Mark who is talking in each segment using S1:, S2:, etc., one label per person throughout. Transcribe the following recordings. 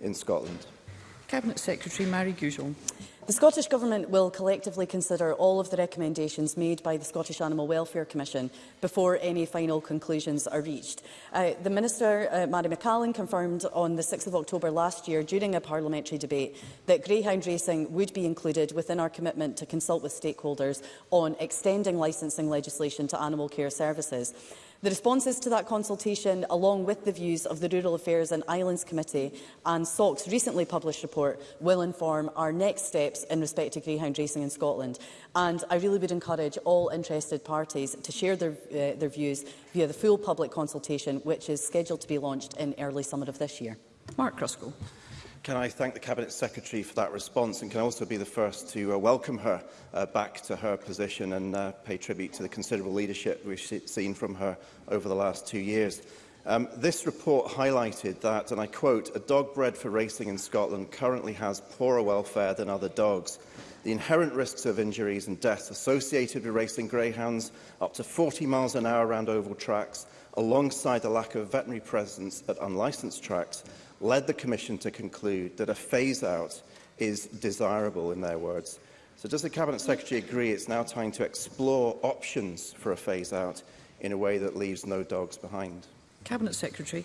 S1: in Scotland.
S2: Cabinet Secretary Mary Goujon.
S3: The Scottish Government will collectively consider all of the recommendations made by the Scottish Animal Welfare Commission before any final conclusions are reached. Uh, the Minister, uh, Mary McCallan, confirmed on the 6th of October last year during a parliamentary debate that greyhound racing would be included within our commitment to consult with stakeholders on extending licensing legislation to animal care services. The responses to that consultation, along with the views of the Rural Affairs and Islands Committee and SOC's recently published report, will inform our next steps in respect to greyhound racing in Scotland. And I really would encourage all interested parties to share their, uh, their views via the full public consultation, which is scheduled to be launched in early summer of this year.
S2: Mark Cruscoe
S1: can I thank the Cabinet Secretary for that response and can I also be the first to uh, welcome her uh, back to her position and uh, pay tribute to the considerable leadership we've seen from her over the last two years. Um, this report highlighted that, and I quote, a dog bred for racing in Scotland currently has poorer welfare than other dogs. The inherent risks of injuries and deaths associated with racing greyhounds up to 40 miles an hour around oval tracks, alongside the lack of veterinary presence at unlicensed tracks, led the Commission to conclude that a phase-out is desirable, in their words. So does the Cabinet Secretary agree it's now time to explore options for a phase-out in a way that leaves no dogs behind?
S2: Cabinet Secretary.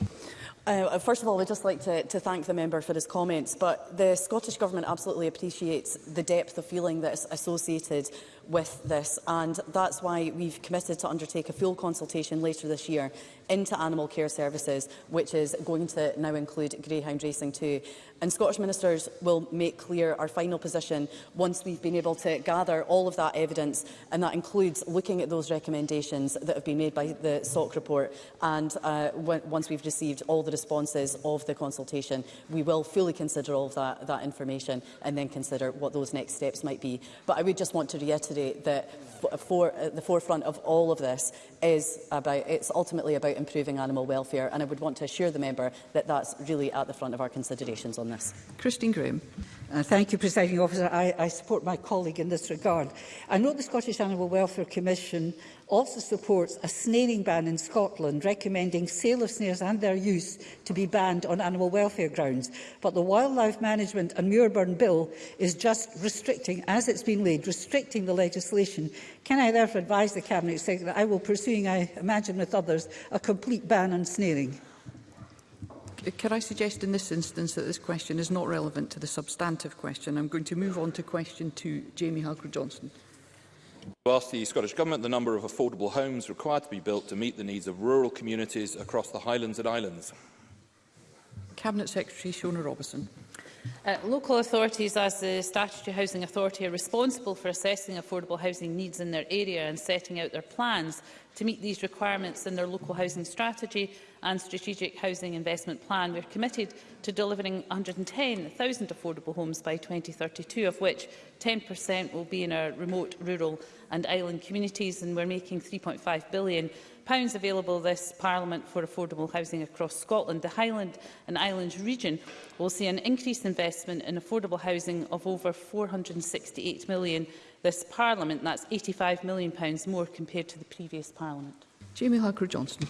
S3: Uh, uh first of all, I'd just like to, to thank the member for his comments, but the Scottish Government absolutely appreciates the depth of feeling that is associated with this. And that's why we've committed to undertake a full consultation later this year into animal care services, which is going to now include greyhound racing too. And Scottish ministers will make clear our final position once we've been able to gather all of that evidence, and that includes looking at those recommendations that have been made by the SOC report. And uh, once we've received all the responses of the consultation, we will fully consider all of that, that information and then consider what those next steps might be. But I would just want to reiterate reiterate that uh, for, at uh, the forefront of all of this is about, it's ultimately about improving animal welfare and I would want to assure the member that that's really at the front of our considerations on this.
S2: Christine Graham.
S4: Uh, thank you, Presiding Officer. I, I support my colleague in this regard. I note the Scottish Animal Welfare Commission also supports a snaring ban in Scotland, recommending sale of snares and their use to be banned on animal welfare grounds. But the Wildlife Management and Muirburn Bill is just restricting, as it's been laid, restricting the legislation. Can I therefore advise the Cabinet Secretary that I will pursuing, I imagine with others, a complete ban on snaring?
S2: Can I suggest in this instance that this question is not relevant to the substantive question? I'm going to move on to question two, Jamie Halker-Johnson.
S5: To ask the Scottish Government the number of affordable homes required to be built to meet the needs of rural communities across the Highlands and Islands.
S2: Cabinet Secretary Shona Robertson.
S6: Uh, local authorities, as the Statutory Housing Authority, are responsible for assessing affordable housing needs in their area and setting out their plans to meet these requirements in their local housing strategy and strategic housing investment plan. We are committed to delivering 110,000 affordable homes by 2032, of which 10% will be in our remote, rural and island communities, and we're making 3.5 billion available this Parliament for affordable housing across Scotland, the Highland and Islands region will see an increased investment in affordable housing of over £468 million this Parliament. That's £85 million more compared to the previous Parliament.
S2: Jamie Harker-Johnson.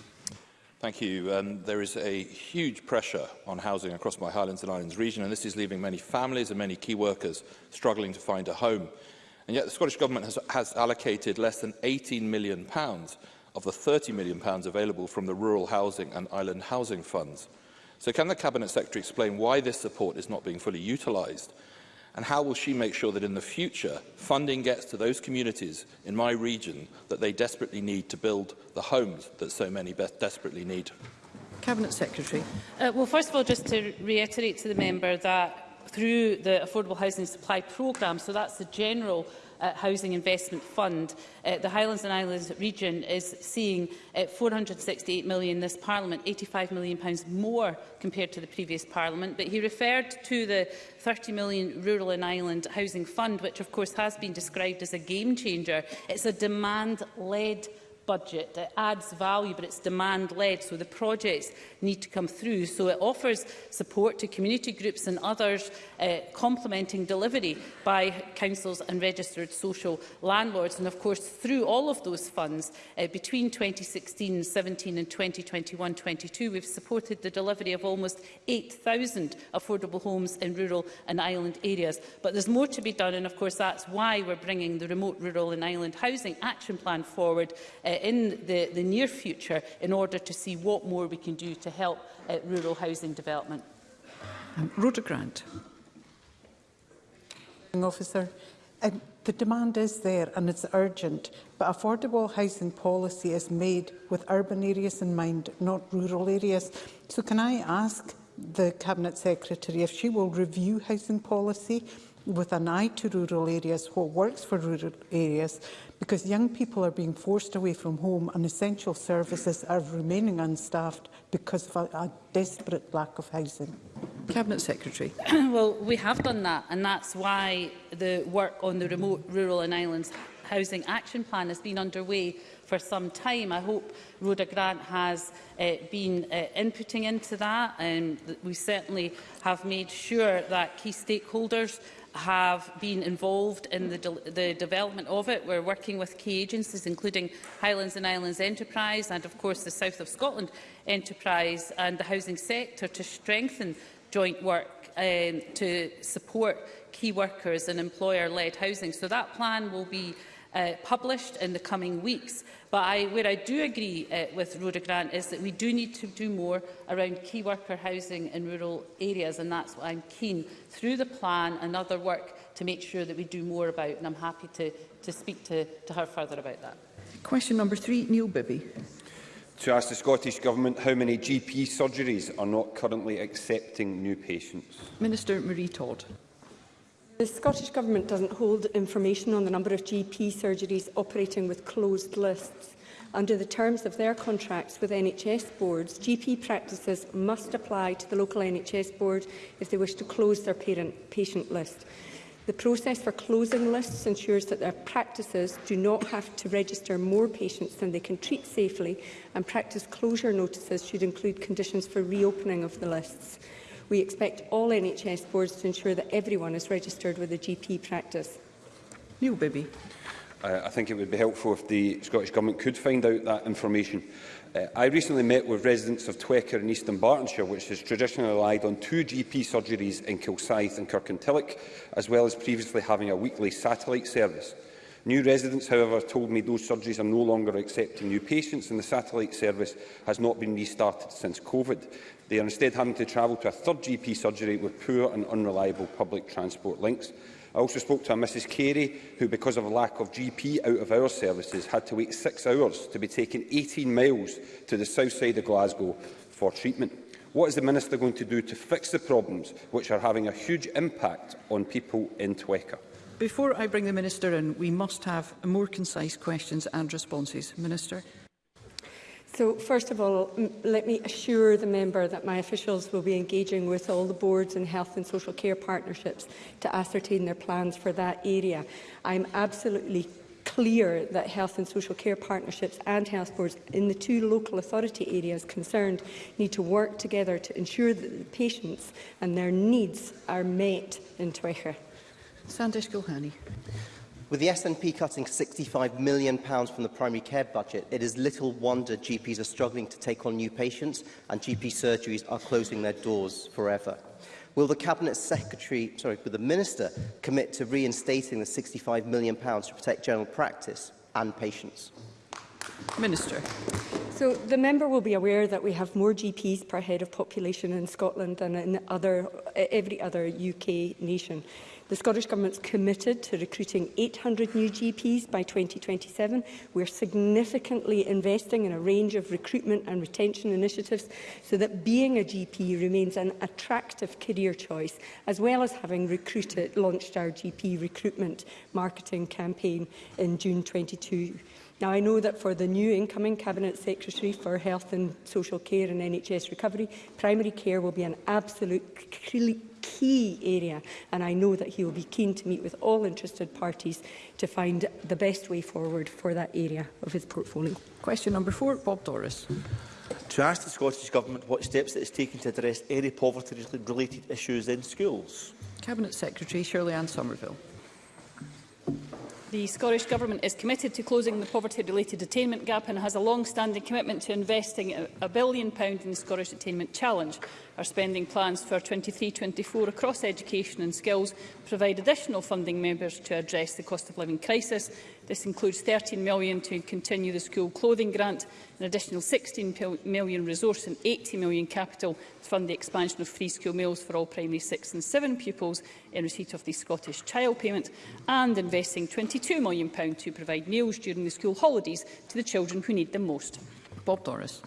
S5: Thank you. Um, there is a huge pressure on housing across my Highlands and Islands region, and this is leaving many families and many key workers struggling to find a home. And yet the Scottish Government has, has allocated less than £18 million pounds of the £30 million available from the Rural Housing and Island Housing Funds. So can the Cabinet Secretary explain why this support is not being fully utilised? And how will she make sure that in the future, funding gets to those communities in my region that they desperately need to build the homes that so many desperately need?
S2: Cabinet Secretary.
S6: Uh, well, first of all, just to reiterate to the member that through the Affordable Housing Supply Programme, so that's the general uh, Housing Investment Fund. Uh, the Highlands and Islands region is seeing uh, £468 million this Parliament, £85 million pounds more compared to the previous Parliament. But he referred to the £30 million Rural and Island Housing Fund, which of course has been described as a game changer. It's a demand-led budget. It adds value, but it's demand-led, so the projects need to come through. So it offers support to community groups and others, uh, complementing delivery by councils and registered social landlords. And of course, through all of those funds, uh, between 2016, 17 and 2021, 22, we've supported the delivery of almost 8,000 affordable homes in rural and island areas. But there's more to be done, and of course, that's why we're bringing the Remote Rural and Island Housing Action Plan forward uh, uh, in the, the near future in order to see what more we can do to help uh, rural housing development.
S2: Um, Rhoda Grant.
S7: Officer, um, the demand is there and it's urgent, but affordable housing policy is made with urban areas in mind, not rural areas. So can I ask the Cabinet Secretary if she will review housing policy with an eye to rural areas, what works for rural areas, because young people are being forced away from home and essential services are remaining unstaffed because of a, a desperate lack of housing.
S2: Cabinet Secretary.
S6: well, we have done that and that's why the work on the remote rural and islands housing action plan has been underway for some time. I hope Rhoda Grant has uh, been uh, inputting into that. Um, we certainly have made sure that key stakeholders have been involved in the, de the development of it. We're working with key agencies, including Highlands and Islands Enterprise and, of course, the South of Scotland Enterprise and the housing sector to strengthen joint work um, to support key workers and employer-led housing. So that plan will be uh, published in the coming weeks. But I, where I do agree uh, with Rhoda Grant is that we do need to do more around key worker housing in rural areas, and that's what I'm keen through the plan and other work to make sure that we do more about, and I'm happy to, to speak to, to her further about that.
S2: Question number three, Neil Bibby.
S8: To ask the Scottish Government how many GP surgeries are not currently accepting new patients.
S2: Minister Marie Todd.
S9: The Scottish Government doesn't hold information on the number of GP surgeries operating with closed lists. Under the terms of their contracts with NHS boards, GP practices must apply to the local NHS board if they wish to close their parent patient list. The process for closing lists ensures that their practices do not have to register more patients than they can treat safely and practice closure notices should include conditions for reopening of the lists. We expect all NHS boards to ensure that everyone is registered with a GP practice.
S2: Neil Bibby.
S8: Uh, I think it would be helpful if the Scottish Government could find out that information. Uh, I recently met with residents of Twecker in Eastern Bartonshire, which has traditionally relied on two GP surgeries in Kilsyth and Kirkintilloch, as well as previously having a weekly satellite service. New residents, however, told me those surgeries are no longer accepting new patients and the satellite service has not been restarted since COVID. They are instead having to travel to a third GP surgery with poor and unreliable public transport links. I also spoke to a Mrs Carey who, because of a lack of GP out of hours services, had to wait six hours to be taken 18 miles to the south side of Glasgow for treatment. What is the Minister going to do to fix the problems which are having a huge impact on people in Twecker?
S2: Before I bring the Minister in, we must have more concise questions and responses. Minister.
S9: So, first of all, let me assure the member that my officials will be engaging with all the boards and health and social care partnerships to ascertain their plans for that area. I'm absolutely clear that health and social care partnerships and health boards in the two local authority areas concerned need to work together to ensure that the patients and their needs are met in Twychere.
S2: Sandesh Gulhani.
S10: With the SNP cutting £65 million from the primary care budget, it is little wonder GPs are struggling to take on new patients and GP surgeries are closing their doors forever. Will the Cabinet Secretary, sorry, will the Minister commit to reinstating the £65 million to protect general practice and patients?
S2: Minister.
S9: So the member will be aware that we have more GPs per head of population in Scotland than in other, every other UK nation. The Scottish Government's committed to recruiting 800 new GPs by 2027. We're significantly investing in a range of recruitment and retention initiatives so that being a GP remains an attractive career choice, as well as having recruited, launched our GP recruitment marketing campaign in June 22. Now, I know that for the new incoming Cabinet Secretary for Health and Social Care and NHS Recovery, primary care will be an absolute key area and I know that he will be keen to meet with all interested parties to find the best way forward for that area of his portfolio.
S2: Question number four, Bob Doris.
S11: To ask the Scottish Government what steps it is taking to address any poverty-related issues in schools.
S2: Cabinet Secretary Shirley Ann Somerville.
S12: The Scottish Government is committed to closing the poverty-related attainment gap and has a long-standing commitment to investing a billion pounds in the Scottish Attainment Challenge. Our spending plans for 23-24 across education and skills provide additional funding members to address the cost of living crisis This includes £13 million to continue the school clothing grant, an additional £16 million resource and £80 million capital to fund the expansion of free school meals for all primary 6 and 7 pupils in receipt of the Scottish Child Payment and investing £22 million to provide meals during the school holidays to the children who need them most.
S2: Bob Doris.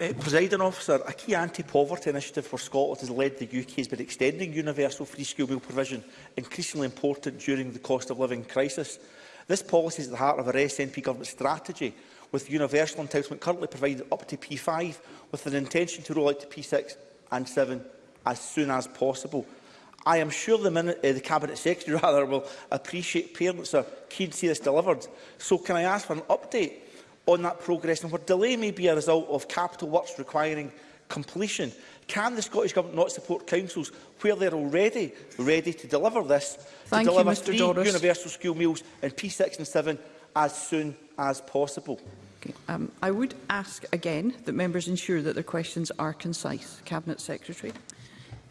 S11: Uh, Presiding officer, a key anti-poverty initiative for Scotland has led the UK has been extending universal free school meal provision, increasingly important during the cost of living crisis. This policy is at the heart of our SNP government strategy with universal entitlement currently provided up to P5 with an intention to roll out to P6 and 7 as soon as possible. I am sure the, minute, uh, the Cabinet Secretary rather will appreciate parents are keen to see this delivered. So can I ask for an update on that progress and what delay may be a result of capital works requiring completion? Can the Scottish Government not support councils where they're already ready to deliver this,
S2: Thank
S11: to deliver
S2: you,
S11: three
S2: Doris.
S11: universal school meals in P6 and 7 as soon as possible?
S2: Okay. Um, I would ask again that members ensure that their questions are concise. Cabinet Secretary.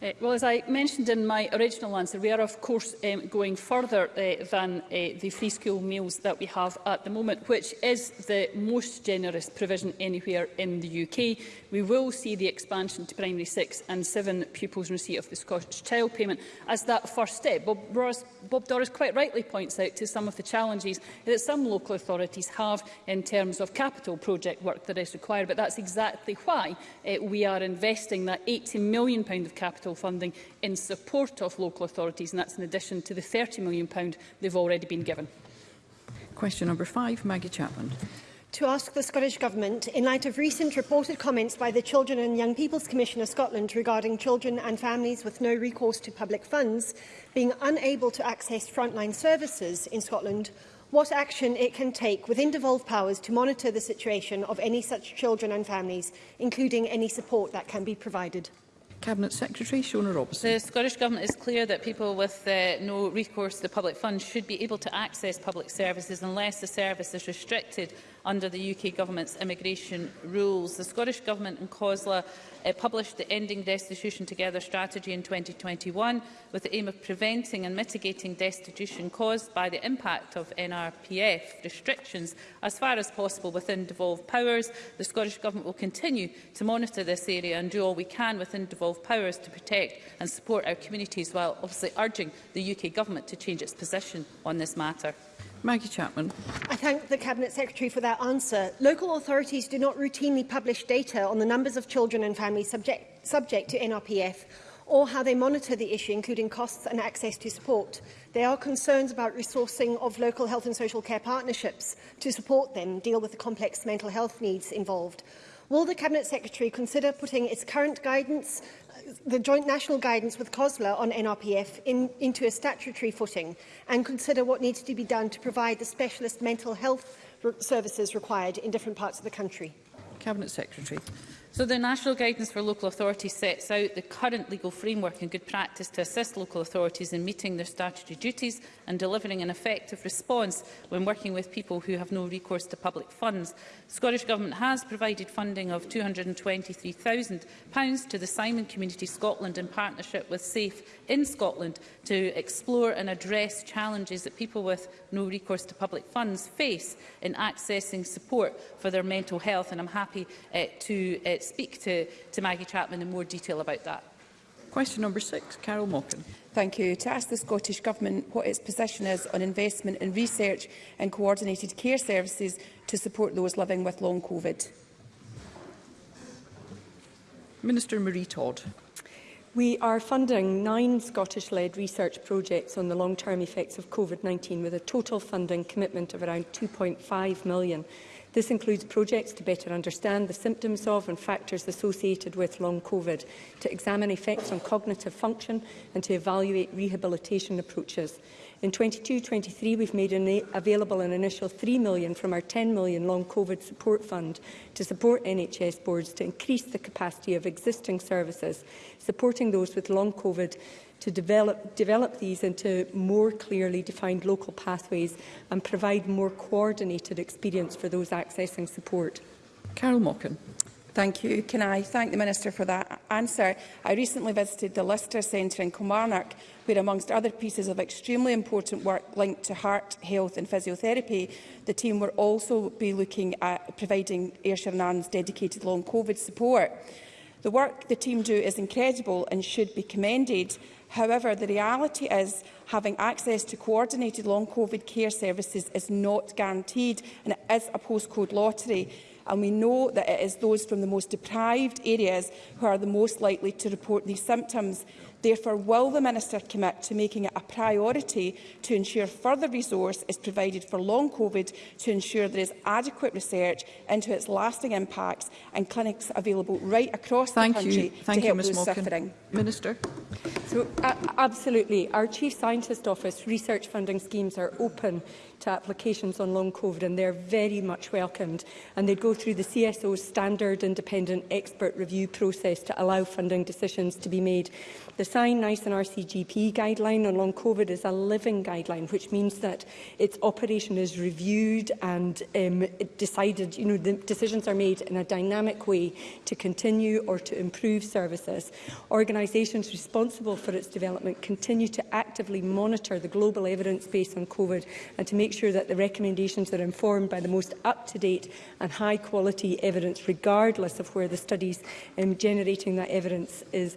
S12: Uh, well, as I mentioned in my original answer, we are of course um, going further uh, than uh, the free school meals that we have at the moment, which is the most generous provision anywhere in the UK. We will see the expansion to primary six and seven pupils in receipt of the Scottish Child Payment as that first step. Bob, Ross, Bob Doris quite rightly points out to some of the challenges that some local authorities have in terms of capital project work that is required, but that's exactly why uh, we are investing that £80 million of capital capital funding in support of local authorities, and that's in addition to the £30 million they've already been given.
S2: Question number five, Maggie Chapman.
S13: To ask the Scottish Government, in light of recent reported comments by the Children and Young People's Commissioner Scotland regarding children and families with no recourse to public funds being unable to access frontline services in Scotland, what action it can take within devolved powers to monitor the situation of any such children and families, including any support that can be provided.
S2: Cabinet Secretary Shona Robertson.
S12: The Scottish Government is clear that people with uh, no recourse to public funds should be able to access public services unless the service is restricted under the UK Government's immigration rules. The Scottish Government and COSLA uh, eh, published the Ending Destitution Together strategy in 2021 with the aim of preventing and mitigating destitution caused by the impact of NRPF restrictions as far as possible within devolved powers. The Scottish Government will continue to monitor this area and do all we can within devolved powers to protect and support our communities while obviously urging the UK Government to change its position on this matter.
S2: Maggie Chapman.
S13: I thank the Cabinet Secretary for that answer. Local authorities do not routinely publish data on the numbers of children and families subject, subject to NRPF or how they monitor the issue, including costs and access to support. There are concerns about resourcing of local health and social care partnerships to support them deal with the complex mental health needs involved. Will the Cabinet Secretary consider putting its current guidance, uh, the joint national guidance with COSLA on NRPF, in, into a statutory footing and consider what needs to be done to provide the specialist mental health services required in different parts of the country?
S2: Cabinet Secretary.
S12: So the National Guidance for Local Authorities sets out the current legal framework and good practice to assist local authorities in meeting their statutory duties and delivering an effective response when working with people who have no recourse to public funds. The Scottish Government has provided funding of £223,000 to the Simon Community Scotland in partnership with SAFE in Scotland to explore and address challenges that people with no recourse to public funds face in accessing support for their mental health. And I'm happy uh, to uh, speak to, to Maggie Chapman in more detail about that.
S2: Question number six, Carol Mockin.
S14: Thank you. To ask the Scottish Government what its position is on investment in research and coordinated care services to support those living with long COVID.
S2: Minister Marie Todd.
S9: We are funding nine Scottish-led research projects on the long-term effects of COVID-19 with a total funding commitment of around 2.5 million This includes projects to better understand the symptoms of and factors associated with long COVID, to examine effects on cognitive function and to evaluate rehabilitation approaches. In 22-23, we've made an available an initial £3 million from our £10 million Long COVID Support Fund to support NHS boards to increase the capacity of existing services, supporting those with Long COVID to develop, develop these into more clearly defined local pathways and provide more coordinated experience for those accessing support.
S2: Carol Mockin.
S14: Thank you. Can I thank the Minister for that answer? I recently visited the Lister Centre in Kilmarnock, where amongst other pieces of extremely important work linked to heart health and physiotherapy, the team will also be looking at providing Ayrshire and Arden's dedicated long COVID support. The work the team do is incredible and should be commended. However, the reality is having access to coordinated long COVID care services is not guaranteed and it is a postcode lottery. And we know that it is those from the most deprived areas who are the most likely to report these symptoms. Therefore, will the Minister commit to making it a priority to ensure further resource is provided for long COVID to ensure there is adequate research into its lasting impacts and clinics available right across
S2: Thank
S14: the country
S2: you. Thank
S14: to help
S2: you,
S14: those
S2: Malkin.
S14: suffering?
S2: Minister.
S9: So, uh, absolutely. Our Chief Scientist Office research funding schemes are open to applications on long COVID and they're very much welcomed. And they'd go through the CSO's standard independent expert review process to allow funding decisions to be made. The Sign Nice and RCGP guideline on long COVID is a living guideline, which means that its operation is reviewed and um, decided, you know, the decisions are made in a dynamic way to continue or to improve services. Organisations responsible for its development continue to actively monitor the global evidence base on COVID and to make make sure that the recommendations are informed by the most up-to-date and high-quality evidence, regardless of where the studies um, generating that evidence is.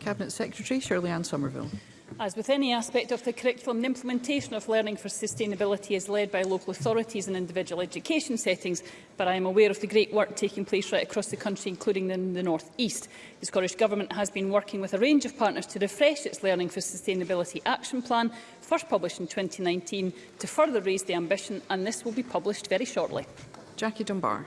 S2: Cabinet Secretary Shirley Ann Somerville.
S12: As with any aspect of the curriculum, the implementation of learning for sustainability is led by local authorities and individual education settings, but I am aware of the great work taking place right across the country, including in the North East. The Scottish Government has been working with a range of partners to refresh its Learning for Sustainability Action Plan, first published in 2019, to further raise the ambition, and this will be published very shortly.
S2: Jackie Dunbar.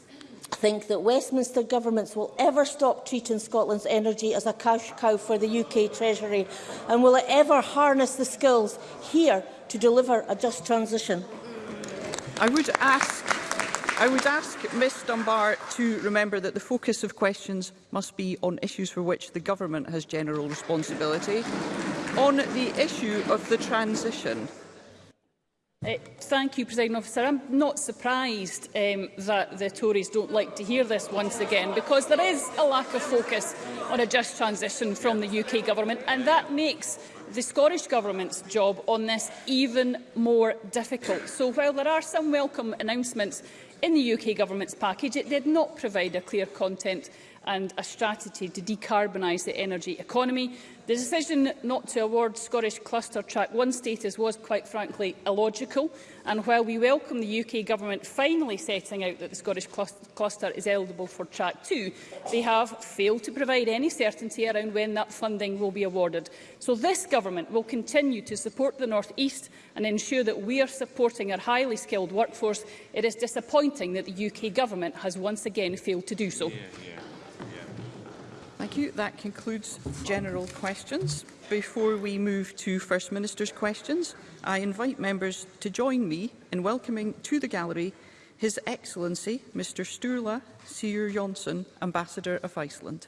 S15: think that Westminster governments will ever stop treating Scotland's energy as a cash cow for the UK Treasury? And will it ever harness the skills here to deliver a just transition?
S2: I would ask I would ask Ms Dunbar to remember that the focus of questions must be on issues for which the government has general responsibility. On the issue of the transition,
S12: Uh, thank you, President Officer. I'm not surprised um, that the Tories don't like to hear this once again, because there is a lack of focus on a just transition from the UK Government, and that makes the Scottish Government's job on this even more difficult. So while there are some welcome announcements in the UK Government's package, it did not provide a clear content and a strategy to decarbonise the energy economy. The decision not to award Scottish Cluster Track 1 status was, quite frankly, illogical. And while we welcome the UK Government finally setting out that the Scottish Cluster is eligible for Track 2, they have failed to provide any certainty around when that funding will be awarded. So this Government will continue to support the North East and ensure that we are supporting our highly skilled workforce. It is disappointing that the UK Government has once again failed to do so. Yeah, yeah
S2: you. That concludes general questions. Before we move to First Minister's questions, I invite members to join me in welcoming to the gallery His Excellency Mr Sturla Sigur Jonsson, Ambassador of Iceland.